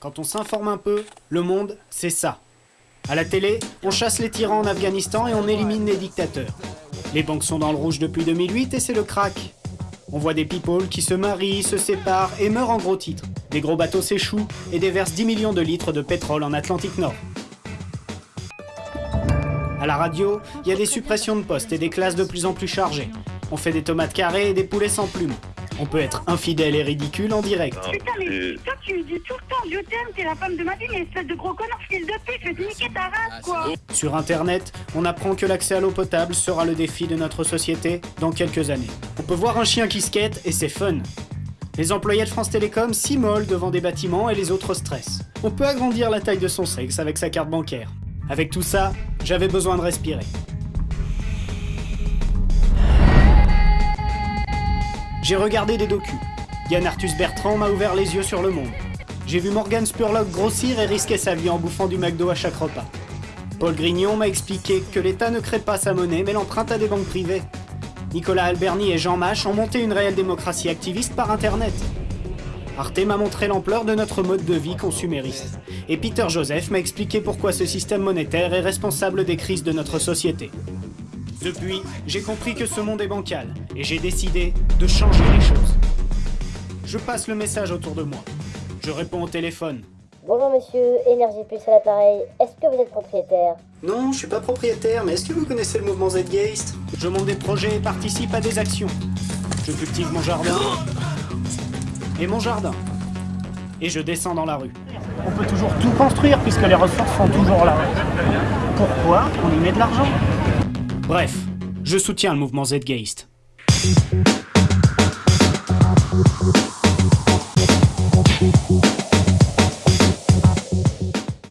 Quand on s'informe un peu, le monde, c'est ça. À la télé, on chasse les tyrans en Afghanistan et on élimine les dictateurs. Les banques sont dans le rouge depuis 2008 et c'est le crack. On voit des people qui se marient, se séparent et meurent en gros titres. Des gros bateaux s'échouent et déversent 10 millions de litres de pétrole en Atlantique Nord. À la radio, il y a des suppressions de postes et des classes de plus en plus chargées. On fait des tomates carrées et des poulets sans plumes. On peut être infidèle et ridicule en direct. Putain, mais toi, tu me dis tout le temps, je t'aime, t'es la femme de ma vie, mais espèce de gros connard, fils de pute, je vais te niquer ta race, quoi. Sur Internet, on apprend que l'accès à l'eau potable sera le défi de notre société dans quelques années. On peut voir un chien qui skate et c'est fun. Les employés de France Télécom s'immolent devant des bâtiments et les autres stressent. On peut agrandir la taille de son sexe avec sa carte bancaire. Avec tout ça, j'avais besoin de respirer. J'ai regardé des docus. Yann Arthus Bertrand m'a ouvert les yeux sur le monde. J'ai vu Morgan Spurlock grossir et risquer sa vie en bouffant du McDo à chaque repas. Paul Grignon m'a expliqué que l'État ne crée pas sa monnaie mais l'emprunte à des banques privées. Nicolas Alberni et Jean Mache ont monté une réelle démocratie activiste par Internet. Arte m'a montré l'ampleur de notre mode de vie consumériste. Et Peter Joseph m'a expliqué pourquoi ce système monétaire est responsable des crises de notre société. Depuis, j'ai compris que ce monde est bancal, et j'ai décidé de changer les choses. Je passe le message autour de moi. Je réponds au téléphone. Bonjour monsieur, Énergie Plus à l'appareil. Est-ce que vous êtes propriétaire? Non, je suis pas propriétaire, mais est-ce que vous connaissez le mouvement Zgeist Je monte des projets et participe à des actions. Je cultive mon jardin. Et mon jardin. Et je descends dans la rue. On peut toujours tout construire puisque les ressources sont toujours là. Pourquoi on y met de l'argent? Bref, je soutiens le mouvement Zgeist.